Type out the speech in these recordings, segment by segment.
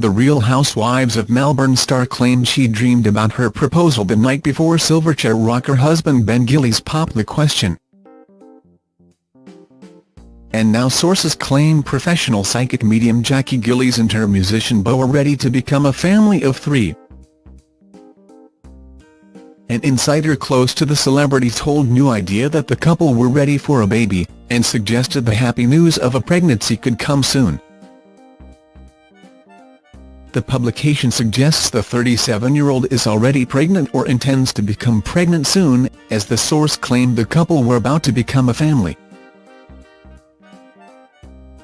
The Real Housewives of Melbourne star claimed she dreamed about her proposal the night before Silverchair rocker husband Ben Gillies popped the question. And now sources claim professional psychic medium Jackie Gillies and her musician beau are ready to become a family of three. An insider close to the celebrity told New Idea that the couple were ready for a baby, and suggested the happy news of a pregnancy could come soon. The publication suggests the 37-year-old is already pregnant or intends to become pregnant soon, as the source claimed the couple were about to become a family.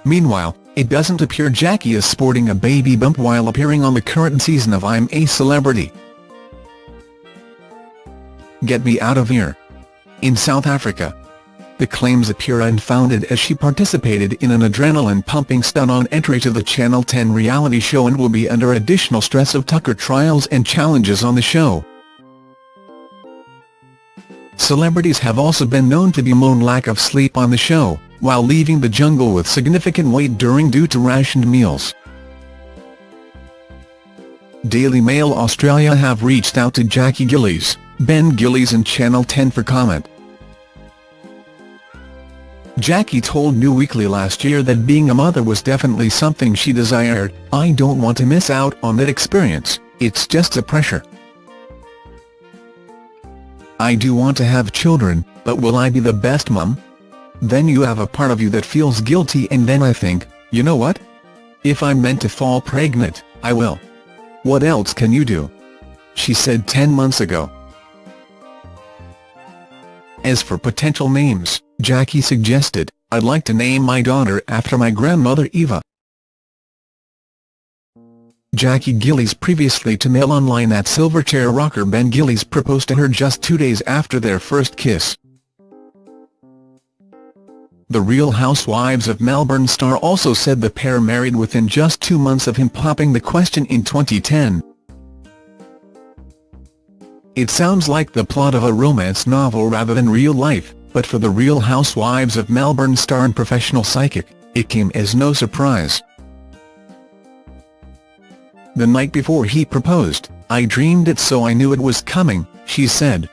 Meanwhile, it doesn't appear Jackie is sporting a baby bump while appearing on the current season of I'm a Celebrity. Get Me Out of Here. In South Africa, the claims appear unfounded as she participated in an adrenaline-pumping stunt on entry to the Channel 10 reality show and will be under additional stress of Tucker trials and challenges on the show. Celebrities have also been known to bemoan lack of sleep on the show, while leaving the jungle with significant weight during due to rationed meals. Daily Mail Australia have reached out to Jackie Gillies, Ben Gillies and Channel 10 for comment. Jackie told New Weekly last year that being a mother was definitely something she desired, I don't want to miss out on that experience, it's just a pressure. I do want to have children, but will I be the best mum? Then you have a part of you that feels guilty and then I think, you know what? If I'm meant to fall pregnant, I will. What else can you do? She said 10 months ago. As for potential names, Jackie suggested, I'd like to name my daughter after my grandmother Eva. Jackie Gillies previously to Mail Online that Silverchair rocker Ben Gillies proposed to her just two days after their first kiss. The Real Housewives of Melbourne star also said the pair married within just two months of him popping the question in 2010. It sounds like the plot of a romance novel rather than real life, but for the Real Housewives of Melbourne star and professional psychic, it came as no surprise. The night before he proposed, I dreamed it so I knew it was coming, she said.